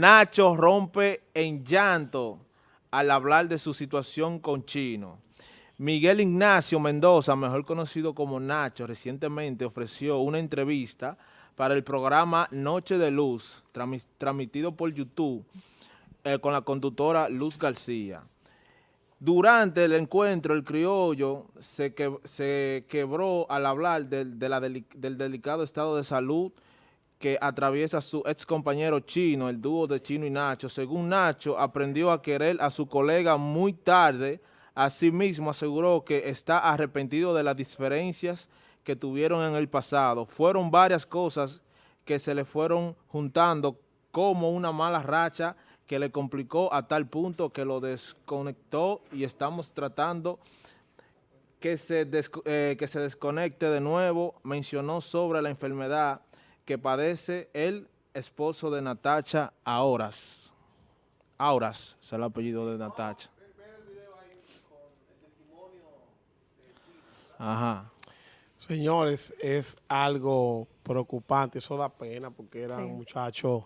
Nacho rompe en llanto al hablar de su situación con Chino. Miguel Ignacio Mendoza, mejor conocido como Nacho, recientemente ofreció una entrevista para el programa Noche de Luz, transmitido por YouTube, eh, con la conductora Luz García. Durante el encuentro, el criollo se, quebró al hablar del delicado estado de salud que atraviesa su ex compañero Chino, el dúo de Chino y Nacho. Según Nacho, aprendió a querer a su colega muy tarde. Asimismo, aseguró que está arrepentido de las diferencias que tuvieron en el pasado. Fueron varias cosas que se le fueron juntando como una mala racha que le complicó a tal punto que lo desconectó y estamos tratando que se, eh, que se desconecte de nuevo. Mencionó sobre la enfermedad que padece el esposo de Natacha Auras. Auras es el apellido de Natacha. Ajá. Señores, es algo preocupante, eso da pena porque eran muchachos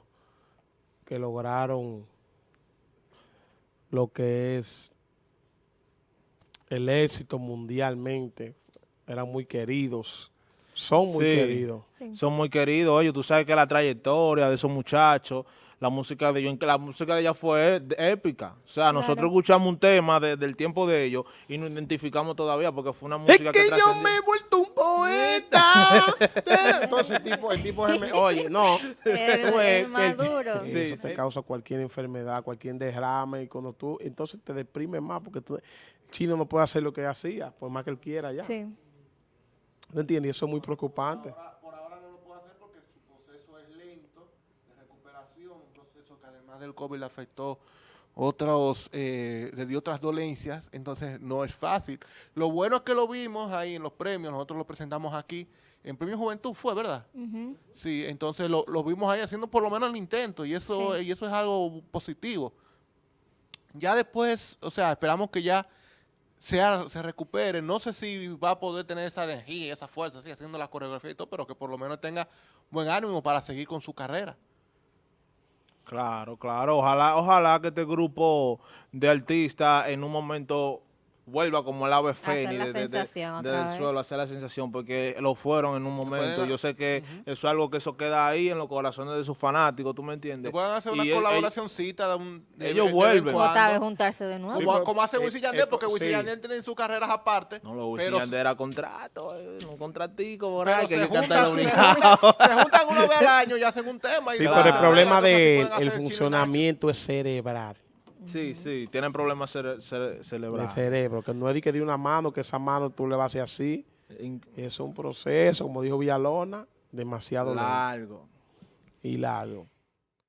que lograron lo que es el éxito mundialmente, eran muy queridos, son muy queridos. Son muy queridos, oye, tú sabes que la trayectoria de esos muchachos, la música de ellos, la música de ella fue épica. O sea, nosotros escuchamos un tema del tiempo de ellos y nos identificamos todavía porque fue una música es que, yo me he vuelto un poeta. Entonces el tipo, el tipo es, oye, no. El, maduro. sí, eso te causa cualquier enfermedad, cualquier derrame y cuando tú, entonces te deprimes más porque tú, Chino no puede hacer lo que hacía, por más que él quiera ya. Sí. ¿No entiendes? Y eso es muy preocupante. Por ahora, no lo puede hacer porque su proceso es lento de recuperación, un proceso que además del COVID le afectó otros, eh, le dio otras dolencias, entonces no es fácil. Lo bueno es que lo vimos ahí en los premios, nosotros lo presentamos aquí, en Premio Juventud fue, ¿verdad? Sí, entonces lo, vimos ahí haciendo por lo menos el intento y eso, y eso es algo positivo. Ya después, o sea, esperamos que ya se recupere. No sé si va a poder tener esa energía, esa fuerza, así, haciendo la coreografía y todo, pero que por lo menos tenga buen ánimo para seguir con su carrera. Claro, claro. Ojalá, ojalá que este grupo de artistas en un momento vuelva como el ave fénix de, del suelo, hacer la sensación, porque lo fueron en un momento. Yo sé que eso es algo que eso queda ahí en los corazones de sus fanáticos, ¿tú me entiendes? Pueden hacer una colaboracióncita de un... ellos vuelven. De juntarse de nuevo. como, como, hace Wisin Yandel, porque Wisin Yandel tiene sus carreras aparte. No, lo Wisin Yandel era contrato, eh, un contratico, por ahí, que se, juntan, se, se juntan una vez al año y hacen un tema. Sí, pero el problema del funcionamiento es cerebral. Sí, sí, tienen problemas cere cerebrales. De cerebro, que no es de que de una mano, que esa mano tú le vas a hacer así. Es un proceso, como dijo Villalona, demasiado largo. Y largo.